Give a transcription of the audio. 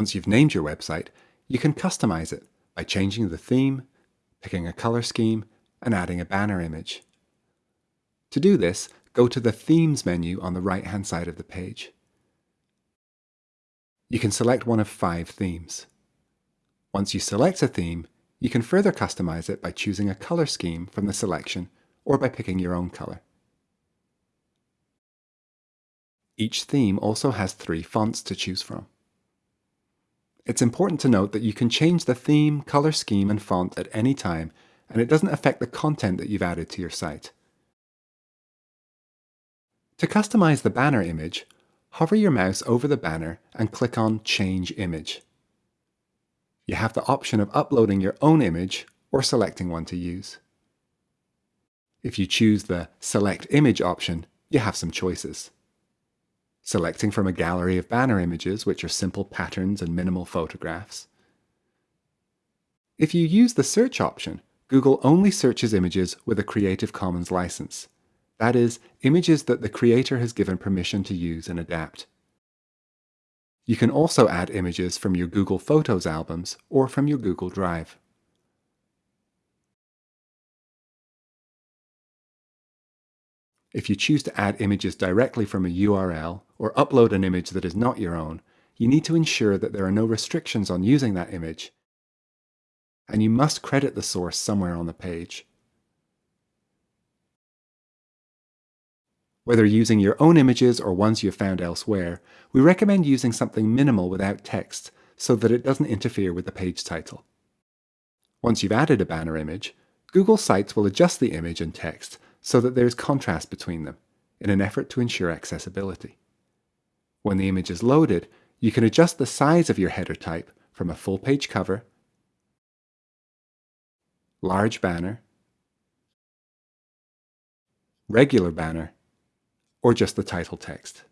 Once you've named your website, you can customize it by changing the theme, picking a color scheme, and adding a banner image. To do this, go to the Themes menu on the right-hand side of the page. You can select one of five themes. Once you select a theme, you can further customize it by choosing a color scheme from the selection or by picking your own color. Each theme also has three fonts to choose from. It's important to note that you can change the theme, color scheme and font at any time and it doesn't affect the content that you've added to your site. To customize the banner image, hover your mouse over the banner and click on Change Image. You have the option of uploading your own image or selecting one to use. If you choose the Select Image option, you have some choices. Selecting from a gallery of banner images, which are simple patterns and minimal photographs. If you use the Search option, Google only searches images with a Creative Commons license. That is, images that the creator has given permission to use and adapt. You can also add images from your Google Photos albums or from your Google Drive. If you choose to add images directly from a URL or upload an image that is not your own, you need to ensure that there are no restrictions on using that image, and you must credit the source somewhere on the page. Whether using your own images or ones you've found elsewhere, we recommend using something minimal without text so that it doesn't interfere with the page title. Once you've added a banner image, Google Sites will adjust the image and text so that there is contrast between them in an effort to ensure accessibility. When the image is loaded, you can adjust the size of your header type from a full page cover, large banner, regular banner, or just the title text.